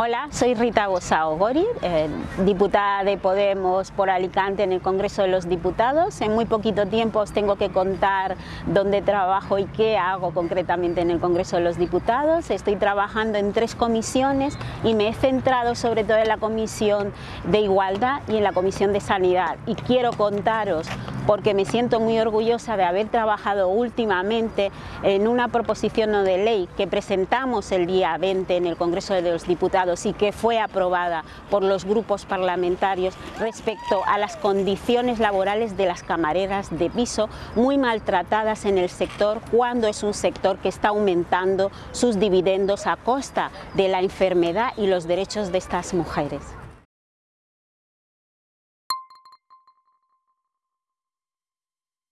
Hola, soy Rita Gosao Gori, eh, diputada de Podemos por Alicante en el Congreso de los Diputados. En muy poquito tiempo os tengo que contar dónde trabajo y qué hago concretamente en el Congreso de los Diputados. Estoy trabajando en tres comisiones y me he centrado sobre todo en la Comisión de Igualdad y en la Comisión de Sanidad. Y quiero contaros porque me siento muy orgullosa de haber trabajado últimamente en una proposición no de ley que presentamos el día 20 en el Congreso de los Diputados y que fue aprobada por los grupos parlamentarios respecto a las condiciones laborales de las camareras de piso muy maltratadas en el sector cuando es un sector que está aumentando sus dividendos a costa de la enfermedad y los derechos de estas mujeres.